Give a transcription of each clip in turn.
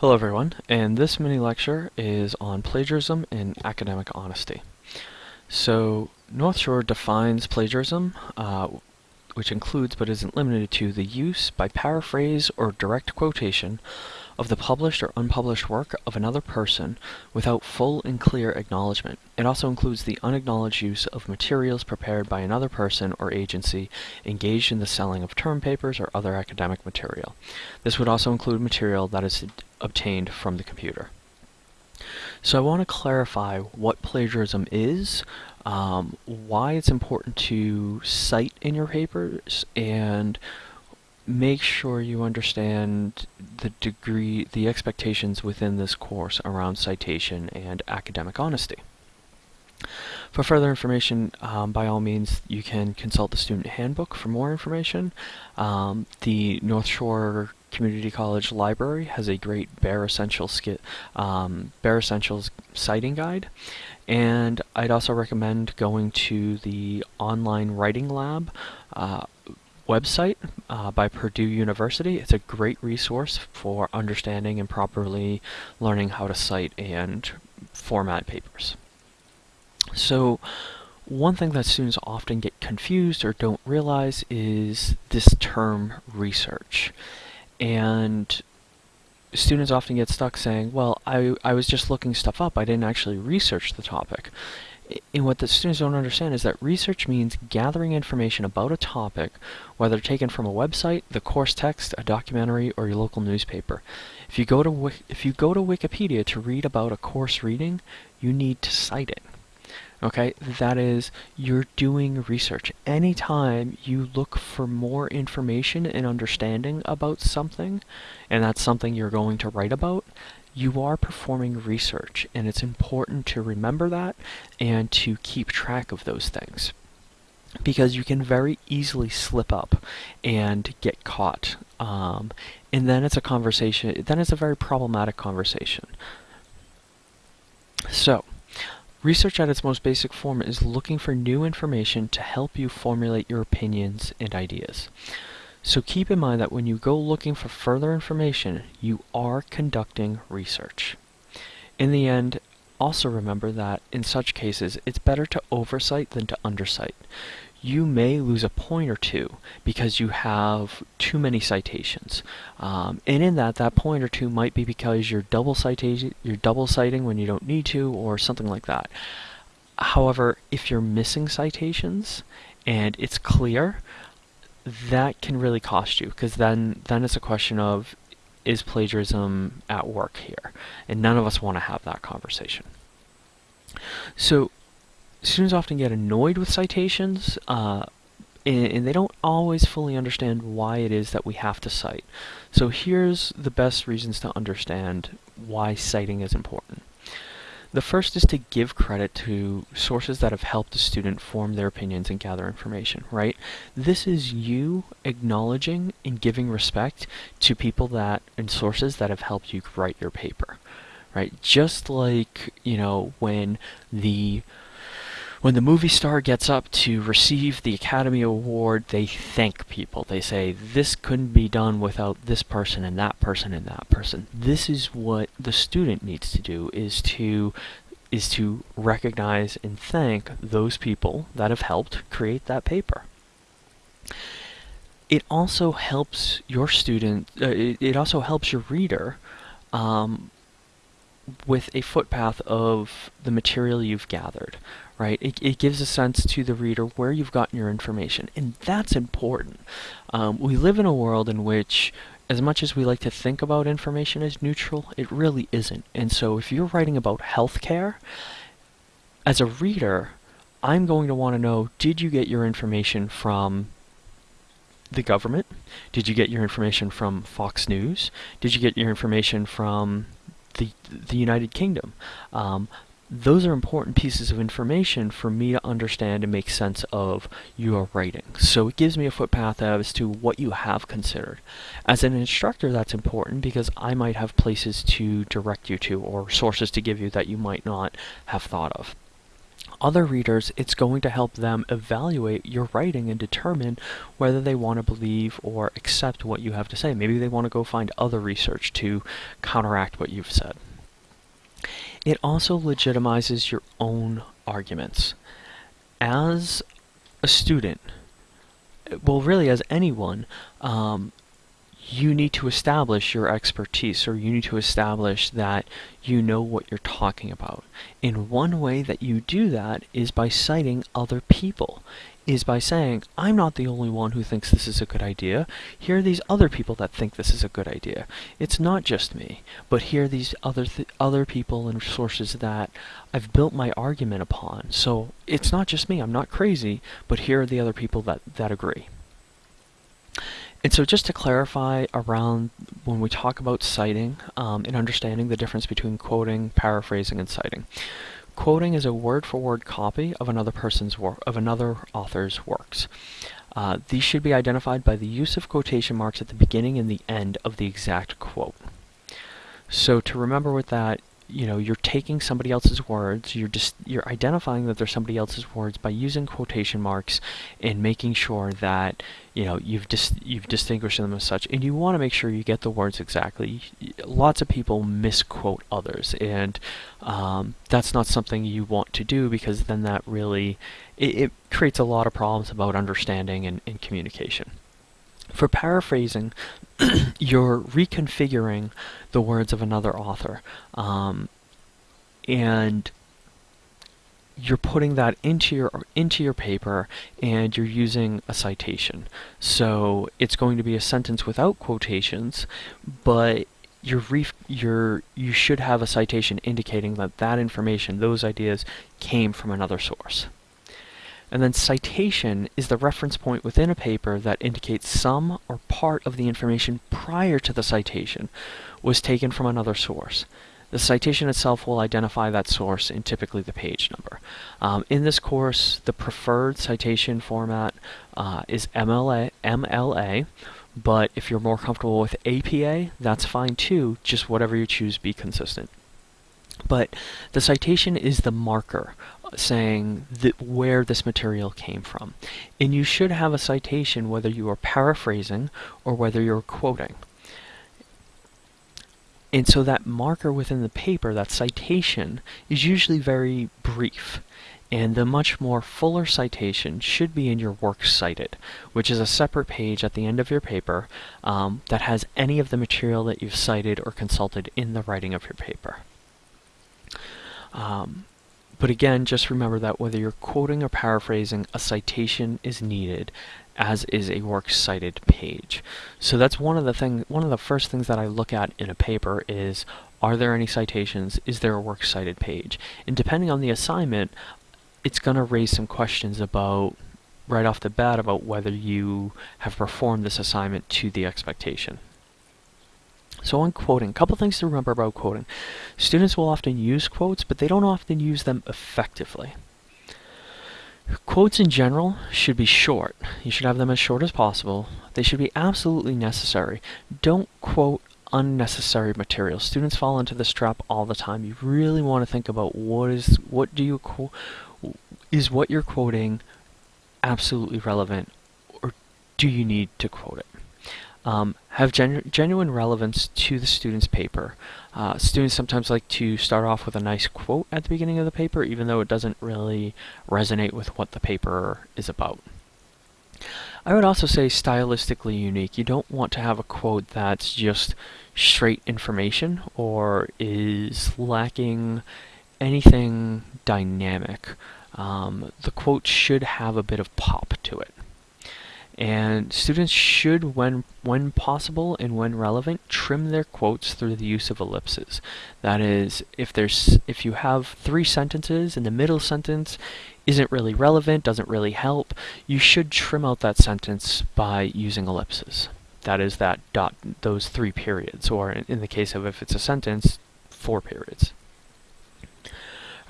Hello everyone, and this mini lecture is on plagiarism and academic honesty. So, North Shore defines plagiarism, uh, which includes but isn't limited to the use by paraphrase or direct quotation of the published or unpublished work of another person without full and clear acknowledgement. It also includes the unacknowledged use of materials prepared by another person or agency engaged in the selling of term papers or other academic material. This would also include material that is obtained from the computer. So I want to clarify what plagiarism is, um, why it's important to cite in your papers, and make sure you understand the degree, the expectations within this course around citation and academic honesty. For further information, um, by all means, you can consult the student handbook for more information. Um, the North Shore Community College Library has a great Bare Essentials, um, Bare Essentials citing guide. And I'd also recommend going to the online writing lab uh, website uh, by Purdue University. It's a great resource for understanding and properly learning how to cite and format papers. So one thing that students often get confused or don't realize is this term research. And students often get stuck saying, well, I, I was just looking stuff up, I didn't actually research the topic. And what the students don't understand is that research means gathering information about a topic, whether taken from a website, the course text, a documentary, or your local newspaper. If you go to if you go to Wikipedia to read about a course reading, you need to cite it. Okay, that is, you're doing research. Anytime you look for more information and understanding about something, and that's something you're going to write about, you are performing research, and it's important to remember that and to keep track of those things. Because you can very easily slip up and get caught. Um, and then it's a conversation, then it's a very problematic conversation. So, Research at its most basic form is looking for new information to help you formulate your opinions and ideas. So keep in mind that when you go looking for further information, you are conducting research. In the end, also remember that in such cases, it's better to oversight than to undercite you may lose a point or two because you have too many citations. Um, and in that, that point or two might be because you're double citation, you're double citing when you don't need to, or something like that. However, if you're missing citations and it's clear, that can really cost you because then then it's a question of is plagiarism at work here, and none of us want to have that conversation. So students often get annoyed with citations, uh, and, and, they don't always fully understand why it is that we have to cite. So here's the best reasons to understand why citing is important. The first is to give credit to sources that have helped a student form their opinions and gather information, right? This is you acknowledging and giving respect to people that and sources that have helped you write your paper, right? Just like, you know, when the when the movie star gets up to receive the Academy Award, they thank people. They say, this couldn't be done without this person and that person and that person. This is what the student needs to do, is to is to recognize and thank those people that have helped create that paper. It also helps your student, uh, it, it, also helps your reader um, with a footpath of the material you've gathered, right? It, it gives a sense to the reader where you've gotten your information, and that's important. Um, we live in a world in which as much as we like to think about information as neutral, it really isn't. And so if you're writing about healthcare, as a reader, I'm going to want to know, did you get your information from the government? Did you get your information from Fox News? Did you get your information from the, the United Kingdom. Um, those are important pieces of information for me to understand and make sense of your writing. So it gives me a footpath as to what you have considered. As an instructor, that's important because I might have places to direct you to or sources to give you that you might not have thought of. other readers, it's going to help them evaluate your writing and determine whether they want to believe or accept what you have to say. Maybe they want to go find other research to counteract what you've said. It also legitimizes your own arguments. As a student, well, really, as anyone, um, you need to establish your expertise or you need to establish that you know what you're talking about. And one way that you do that is by citing other people, is by saying, I'm not the only one who thinks this is a good idea. Here are these other people that think this is a good idea. It's not just me, but here are these other th other people and sources that I've built my argument upon. So it's not just me, I'm not crazy, but here are the other people that, that agree. And so just to clarify around when we talk about citing um, and understanding the difference between quoting, paraphrasing, and citing. Quoting is a word-for-word -word copy of another person's work, of another author's works. Uh, these should be identified by the use of quotation marks at the beginning and the end of the exact quote. So to remember with that, you know, you're taking somebody else's words, you're just you're identifying that they're somebody else's words by using quotation marks and making sure that you know you've just dis you've distinguished them as such, and you want to make sure you get the words exactly. Lots of people misquote others, and um, that's not something you want to do because then that really it, it creates a lot of problems about understanding and, and communication. For paraphrasing, you're reconfiguring the words of another author. Um, and you're putting that into your into your paper and you're using a citation. So it's going to be a sentence without quotations, but you're you're you should have a citation indicating that that information, those ideas came from another source. And then citation is the reference point within a paper that indicates some or part of the information prior to the citation was taken from another source. The citation itself will identify that source in typically the page number. Um, in this course, the preferred citation format uh, is MLA, MLA, but if you're more comfortable with APA, that's fine too, just whatever you choose be consistent. But the citation is the marker saying where this material came from. And you should have a citation whether you are paraphrasing or whether you're quoting. And so that marker within the paper, that citation, is usually very brief. And the much more fuller citation should be in your Works Cited, which is a separate page at the end of your paper um, that has any of the material that you've cited or consulted in the writing of your paper. Um, but again, just remember that whether you're quoting or paraphrasing, a citation is needed, as is a works cited page. So that's one of the thing, one of the first things that I look at in a paper is are there any citations? Is there a works cited page? And depending on the assignment, it's going to raise some questions about right off the bat about whether you have performed this assignment to the expectation. So on quoting, a couple things to remember about quoting. Students will often use quotes, but they don't often use them effectively. Quotes in general should be short. You should have them as short as possible. They should be absolutely necessary. Don't quote unnecessary material. Students fall into this trap all the time. You really want to think about what is what do you quote is what you're quoting absolutely relevant or do you need to quote it? Um, have genu genuine relevance to the student's paper. Uh, students sometimes like to start off with a nice quote at the beginning of the paper, even though it doesn't really resonate with what the paper is about. I would also say stylistically unique. You don't want to have a quote that's just straight information or is lacking anything dynamic. Um, the quote should have a bit of pop to it. And students should, when, when possible and when relevant, trim their quotes through the use of ellipses. That is, if, there's, if you have three sentences and the middle sentence isn't really relevant, doesn't really help, you should trim out that sentence by using ellipses. That is that dot, those three periods, or in the case of if it's a sentence, four periods.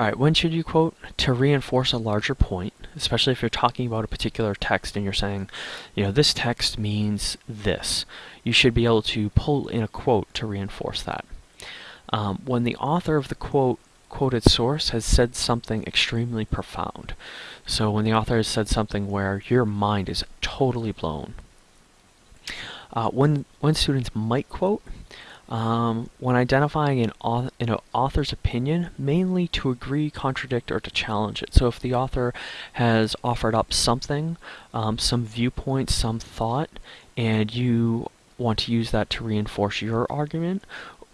Alright, when should you quote? To reinforce a larger point, especially if you're talking about a particular text and you're saying, you know, this text means this. You should be able to pull in a quote to reinforce that. Um, when the author of the quote quoted source has said something extremely profound. So when the author has said something where your mind is totally blown. Uh, when, when students might quote, um, when identifying an, an author's opinion, mainly to agree, contradict, or to challenge it. So if the author has offered up something, um, some viewpoint, some thought, and you want to use that to reinforce your argument,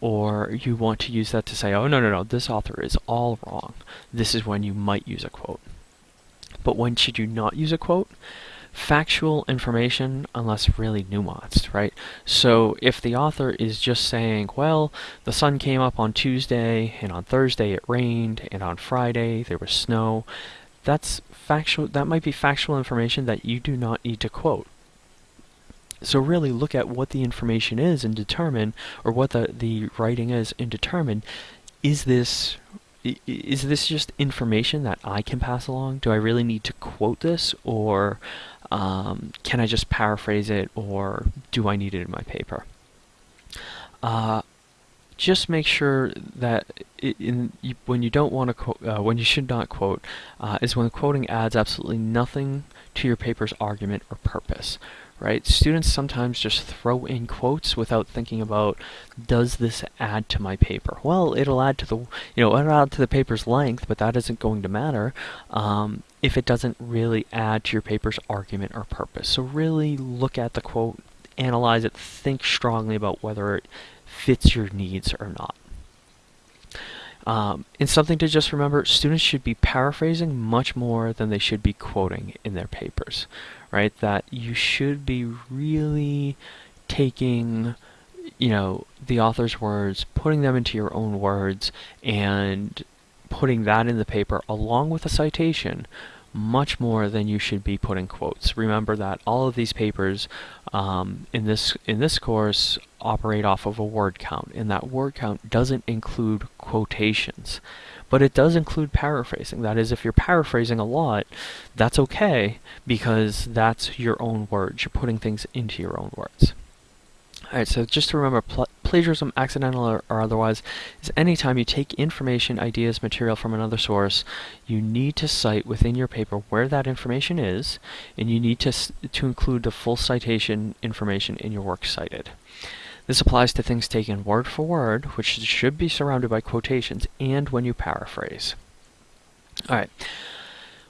or you want to use that to say, oh, no, no, no, this author is all wrong, this is when you might use a quote. But when should you not use a quote? Factual information, unless really nuanced, right? So if the author is just saying, well, the sun came up on Tuesday, and on Thursday it rained, and on Friday there was snow, that's factual, that might be factual information that you do not need to quote. So really look at what the information is and determine, or what the, the writing is and determine, is this is this just information that I can pass along? Do I really need to quote this, or um, can I just paraphrase it, or do I need it in my paper? Uh, just make sure that in, when you don't want to quote, uh, when you should not quote, uh, is when quoting adds absolutely nothing to your paper's argument or purpose right? Students sometimes just throw in quotes without thinking about, does this add to my paper? Well, it'll add to the, you know, it'll add to the paper's length, but that isn't going to matter um, if it doesn't really add to your paper's argument or purpose. So really look at the quote, analyze it, think strongly about whether it fits your needs or not. Um, and something to just remember, students should be paraphrasing much more than they should be quoting in their papers, right? That you should be really taking, you know, the author's words, putting them into your own words, and putting that in the paper along with a citation much more than you should be putting quotes. Remember that all of these papers um, in this in this course operate off of a word count, and that word count doesn't include quotations, but it does include paraphrasing. That is, if you're paraphrasing a lot, that's okay because that's your own words. You're putting things into your own words. Alright, so just to remember, pl plagiarism, accidental or, or, otherwise, is anytime you take information, ideas, material from another source, you need to cite within your paper where that information is, and you need to, to include the full citation information in your work cited. This applies to things taken word for word, which should be surrounded by quotations, and when you paraphrase. Alright.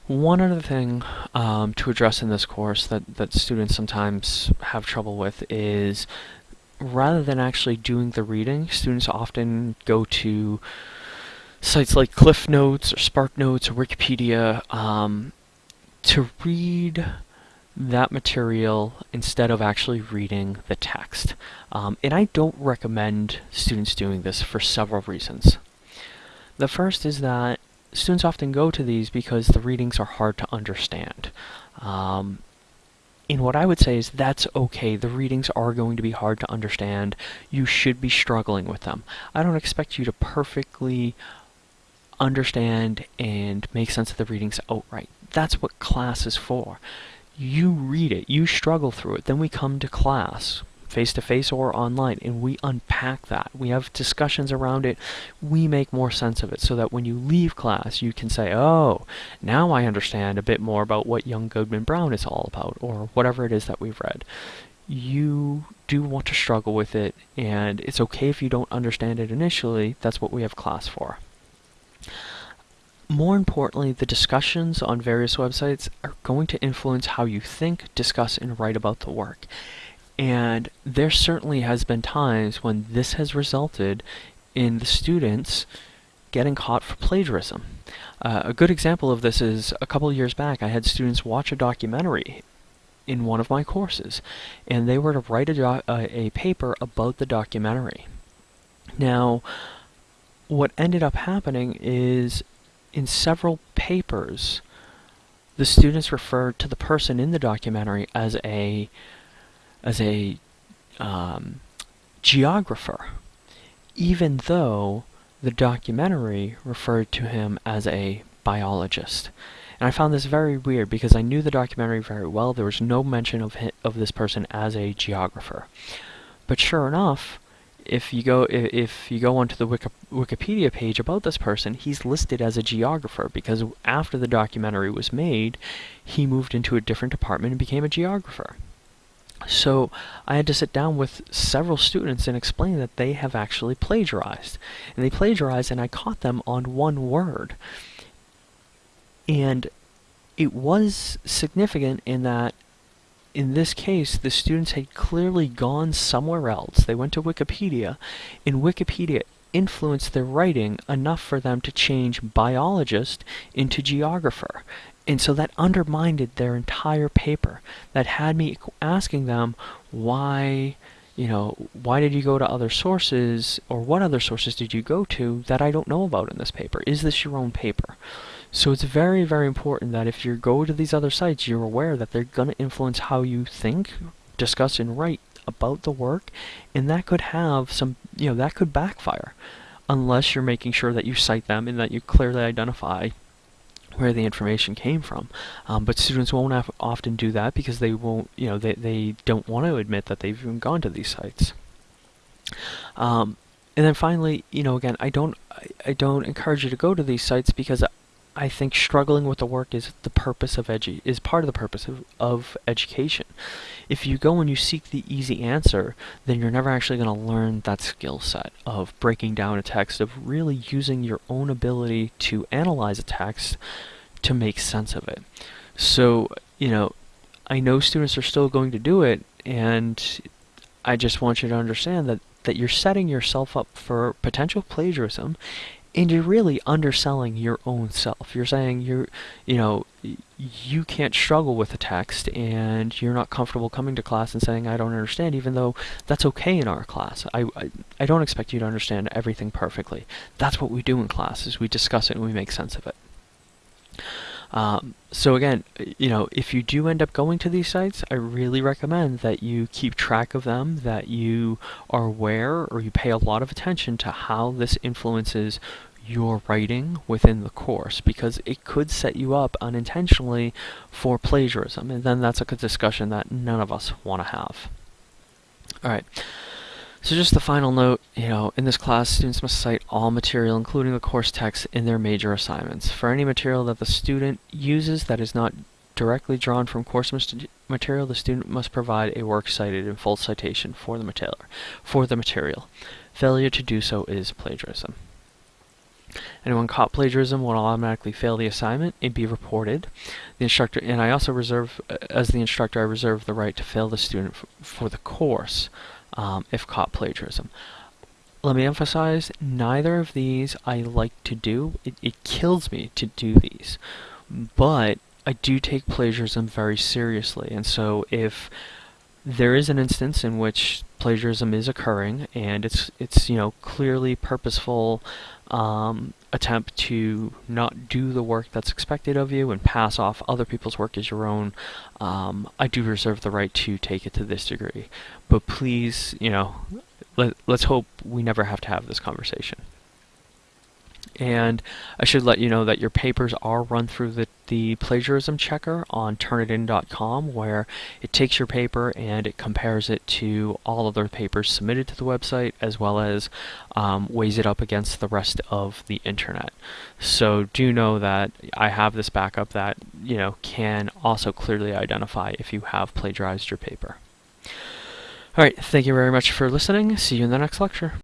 One other thing um, to address in this course that, that students sometimes have trouble with is rather than actually doing the reading, students often go to sites like Cliff Notes or Spark Notes or Wikipedia um, to read that material instead of actually reading the text. Um, and I don't recommend students doing this for several reasons. The first is that students often go to these because the readings are hard to understand. Um, and what I would say is that's okay. The readings are going to be hard to understand. You should be struggling with them. I don't expect you to perfectly understand and make sense of the readings outright. That's what class is for. You read it, you struggle through it, then we come to class face to face or online, and we unpack that. We have discussions around it. We make more sense of it so that when you leave class, you can say, oh, now I understand a bit more about what Young Goodman Brown is all about, or whatever it is that we've read. You do want to struggle with it, and it's okay if you don't understand it initially. That's what we have class for. More importantly, the discussions on various websites are going to influence how you think, discuss, and write about the work. And there certainly has been times when this has resulted in the students getting caught for plagiarism. Uh, a good example of this is a couple years back I had students watch a documentary in one of my courses and they were to write a, a paper about the documentary. Now what ended up happening is in several papers the students referred to the person in the documentary as a as a um, geographer, even though the documentary referred to him as a biologist. And I found this very weird because I knew the documentary very well. There was no mention of of this person as a geographer. But sure enough, if you go if, you go onto the Wiki, Wikipedia page about this person, he's listed as a geographer because after the documentary was made, he moved into a different department and became a geographer. So I had to sit down with several students and explain that they have actually plagiarized. And they plagiarized and I caught them on one word. And it was significant in that in this case, the students had clearly gone somewhere else. They went to Wikipedia, and Wikipedia influenced their writing enough for them to change biologist into geographer. And so that undermined their entire paper. That had me asking them why, you know, why did you go to other sources, or what other sources did you go to that I don't know about in this paper? Is this your own paper? So it's very, very important that if you go to these other sites, you're aware that they're going to influence how you think, discuss, and write about the work, and that could have some, you know, that could backfire unless you're making sure that you cite them and that you clearly identify where the information came from. Um, but students won't often do that because they won't, you know, they, they don't want to admit that they've even gone to these sites. Um, and then finally, you know, again, I don't, I, I don't encourage you to go to these sites because I think struggling with the work is the purpose of edu is part of the purpose of, of education. If you go and you seek the easy answer, then you're never actually going to learn that skill set of breaking down a text, of really using your own ability to analyze a text to make sense of it. So, you know, I know students are still going to do it, and I just want you to understand that that you're setting yourself up for potential plagiarism and you're really underselling your own self. You're saying you're, you know, you can't struggle with a text and you're not comfortable coming to class and saying, I don't understand, even though that's okay in our class. I, I, I don't expect you to understand everything perfectly. That's what we do in class, is we discuss it and we make sense of it. Um, so again, you know, if you do end up going to these sites, I really recommend that you keep track of them, that you are aware or you pay a lot of attention to how this influences your writing within the course because it could set you up unintentionally for plagiarism and then that's a discussion that none of us want to have. Alright, so just the final note, you know, in this class students must cite all material including the course text in their major assignments. For any material that the student uses that is not directly drawn from course material, the student must provide a work cited in full citation for the material. For the material. Failure to do so is plagiarism. Anyone caught plagiarism will automatically fail the assignment and be reported. The instructor, and I also reserve, uh, as the instructor, I reserve the right to fail the student for the course um, if caught plagiarism. Let me emphasize, neither of these I like to do. It, it kills me to do these. But I do take plagiarism very seriously, and so if there is an instance in which plagiarism is occurring and it's it's you know clearly purposeful um, attempt to not do the work that's expected of you and pass off other people's work as your own um, I do reserve the right to take it to this degree. But please you know let, let's hope we never have to have this conversation. And I should let you know that your papers are run through the, the plagiarism checker on turnitin.com where it takes your paper and it compares it to all other papers submitted to the website as well as um, weighs it up against the rest of the internet. So do know that I have this backup that you know can also clearly identify if you have plagiarized your paper. Alright, thank you very much for listening. See you in the next lecture.